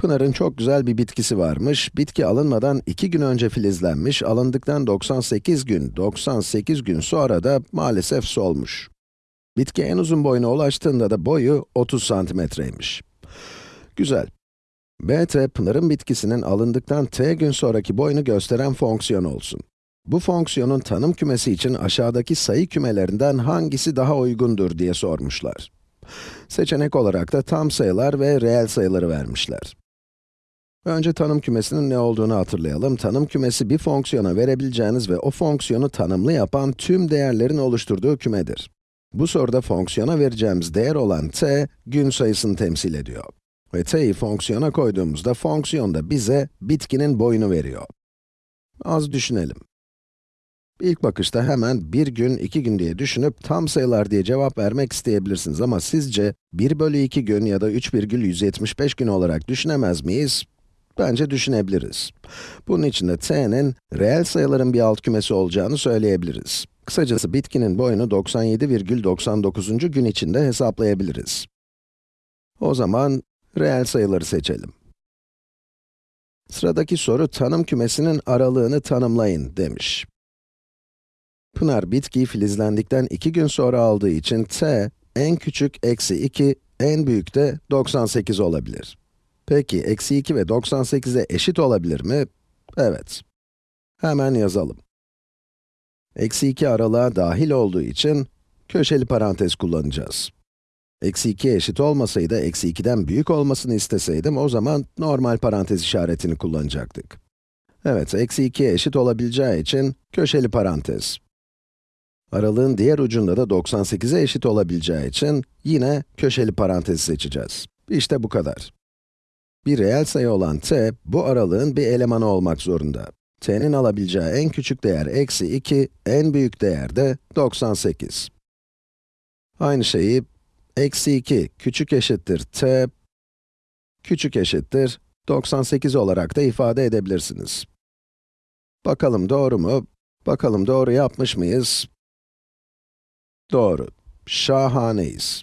Pınar'ın çok güzel bir bitkisi varmış. Bitki alınmadan 2 gün önce filizlenmiş, alındıktan 98 gün, 98 gün sonra da maalesef solmuş. Bitki en uzun boyuna ulaştığında da boyu 30 santimetreymiş. Güzel. bt, Pınar'ın bitkisinin alındıktan t gün sonraki boyunu gösteren fonksiyon olsun. Bu fonksiyonun tanım kümesi için aşağıdaki sayı kümelerinden hangisi daha uygundur diye sormuşlar. Seçenek olarak da tam sayılar ve reel sayıları vermişler. Önce tanım kümesinin ne olduğunu hatırlayalım. Tanım kümesi bir fonksiyona verebileceğiniz ve o fonksiyonu tanımlı yapan tüm değerlerin oluşturduğu kümedir. Bu soruda fonksiyona vereceğimiz değer olan t, gün sayısını temsil ediyor. Ve t'yi fonksiyona koyduğumuzda fonksiyon da bize bitkinin boyunu veriyor. Az düşünelim. İlk bakışta hemen 1 gün, 2 gün diye düşünüp tam sayılar diye cevap vermek isteyebilirsiniz ama sizce 1 bölü 2 gün ya da 3,175 gün olarak düşünemez miyiz? Bence düşünebiliriz. Bunun için de t'nin reel sayıların bir alt kümesi olacağını söyleyebiliriz. Kısacası bitkinin boyunu 97,99. gün içinde hesaplayabiliriz. O zaman reel sayıları seçelim. Sıradaki soru tanım kümesinin aralığını tanımlayın demiş. Pınar bitkiyi filizlendikten 2 gün sonra aldığı için t en küçük eksi 2, en büyük de 98 olabilir. Peki, eksi 2 ve 98'e eşit olabilir mi? Evet. Hemen yazalım. Eksi 2 aralığa dahil olduğu için köşeli parantez kullanacağız. Eksi 2'ye eşit olmasaydı, eksi 2'den büyük olmasını isteseydim, o zaman normal parantez işaretini kullanacaktık. Evet, eksi 2'ye eşit olabileceği için köşeli parantez. Aralığın diğer ucunda da 98'e eşit olabileceği için yine köşeli parantezi seçeceğiz. İşte bu kadar. Bir reel sayı olan t, bu aralığın bir elemanı olmak zorunda. t'nin alabileceği en küçük değer eksi 2, en büyük değer de 98. Aynı şeyi, eksi 2 küçük eşittir t, küçük eşittir 98 olarak da ifade edebilirsiniz. Bakalım doğru mu? Bakalım doğru yapmış mıyız? Doğru. Şahaneyiz.